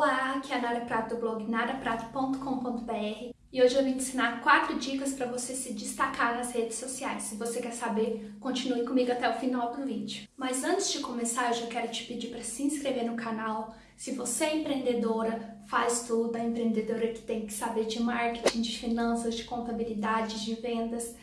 Olá, aqui é a Nara Prato do blog naraprato.com.br e hoje eu vim ensinar quatro dicas para você se destacar nas redes sociais. Se você quer saber, continue comigo até o final do vídeo. Mas antes de começar, eu já quero te pedir para se inscrever no canal. Se você é empreendedora, faz tudo, é empreendedora que tem que saber de marketing, de finanças, de contabilidade, de vendas.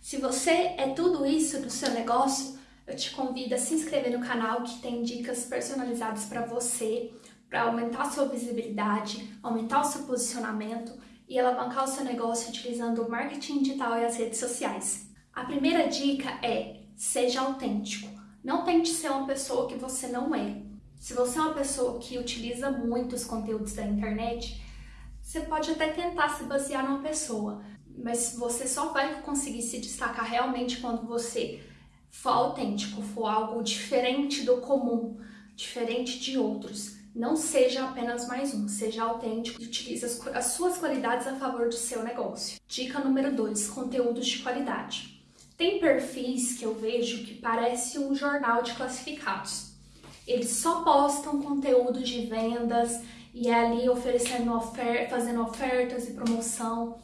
Se você é tudo isso no seu negócio, eu te convido a se inscrever no canal que tem dicas personalizadas para você, para aumentar sua visibilidade, aumentar o seu posicionamento e alavancar o seu negócio utilizando o marketing digital e as redes sociais. A primeira dica é seja autêntico. Não tente ser uma pessoa que você não é. Se você é uma pessoa que utiliza muito os conteúdos da internet, você pode até tentar se basear numa pessoa, mas você só vai conseguir se destacar realmente quando você for autêntico, for algo diferente do comum, diferente de outros. Não seja apenas mais um, seja autêntico e utilize as, as suas qualidades a favor do seu negócio. Dica número 2, conteúdos de qualidade. Tem perfis que eu vejo que parece um jornal de classificados. Eles só postam conteúdo de vendas e é ali oferecendo ofer fazendo ofertas e promoção.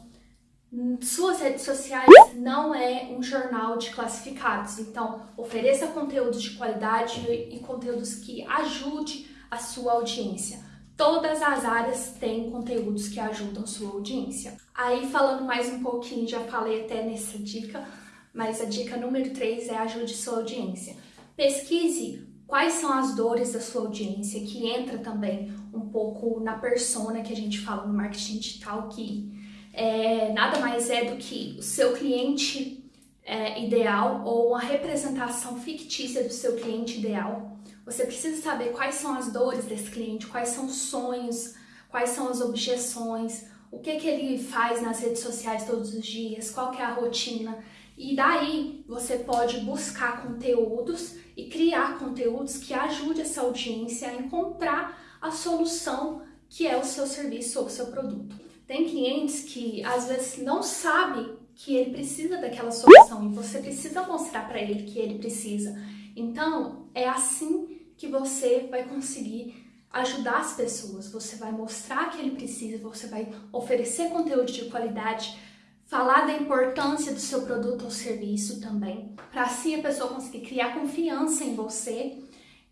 Suas redes sociais não é um jornal de classificados, então ofereça conteúdos de qualidade e conteúdos que ajude a sua audiência. Todas as áreas têm conteúdos que ajudam sua audiência. Aí falando mais um pouquinho, já falei até nessa dica, mas a dica número 3 é ajude sua audiência. Pesquise quais são as dores da sua audiência, que entra também um pouco na persona que a gente fala no marketing digital, que é, nada mais é do que o seu cliente é, ideal ou uma representação fictícia do seu cliente ideal você precisa saber quais são as dores desse cliente, quais são os sonhos, quais são as objeções, o que, que ele faz nas redes sociais todos os dias, qual que é a rotina. E daí você pode buscar conteúdos e criar conteúdos que ajude essa audiência a encontrar a solução que é o seu serviço ou o seu produto. Tem clientes que às vezes não sabem que ele precisa daquela solução e você precisa mostrar para ele que ele precisa. Então, é assim que você vai conseguir ajudar as pessoas, você vai mostrar que ele precisa, você vai oferecer conteúdo de qualidade, falar da importância do seu produto ou serviço também, para assim a pessoa conseguir criar confiança em você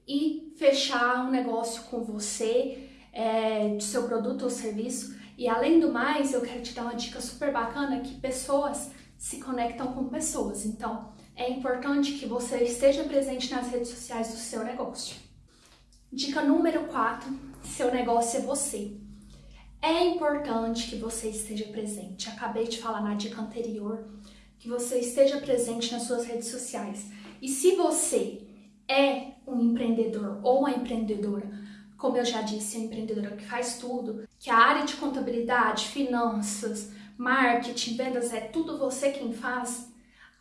e fechar um negócio com você, é, do seu produto ou serviço. E além do mais, eu quero te dar uma dica super bacana que pessoas se conectam com pessoas. Então, é importante que você esteja presente nas redes sociais do seu negócio. Dica número 4, seu negócio é você. É importante que você esteja presente. Acabei de falar na dica anterior que você esteja presente nas suas redes sociais. E se você é um empreendedor ou uma empreendedora, como eu já disse, uma empreendedora que faz tudo, que a área de contabilidade, finanças, marketing, vendas é tudo você quem faz,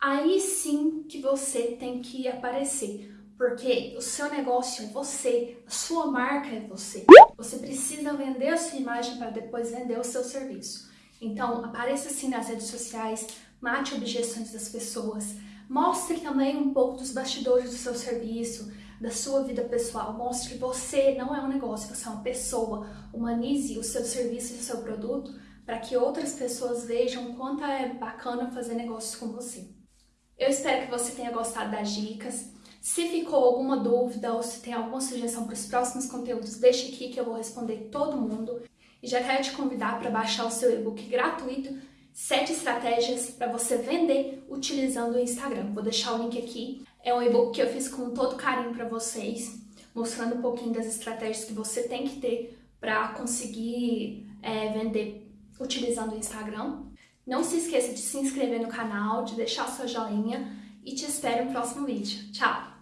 aí sim que você tem que aparecer, porque o seu negócio é você, a sua marca é você. Você precisa vender a sua imagem para depois vender o seu serviço. Então, apareça sim nas redes sociais, mate objeções das pessoas, mostre também um pouco dos bastidores do seu serviço, da sua vida pessoal, mostre que você não é um negócio, você é uma pessoa, humanize o seu serviço e o seu produto para que outras pessoas vejam quanto é bacana fazer negócios com você. Eu espero que você tenha gostado das dicas. Se ficou alguma dúvida ou se tem alguma sugestão para os próximos conteúdos, deixe aqui que eu vou responder todo mundo. E já quero te convidar para baixar o seu e-book gratuito 7 estratégias para você vender utilizando o Instagram. Vou deixar o link aqui. É um e-book que eu fiz com todo carinho para vocês, mostrando um pouquinho das estratégias que você tem que ter para conseguir é, vender utilizando o Instagram. Não se esqueça de se inscrever no canal, de deixar seu joinha e te espero no próximo vídeo. Tchau!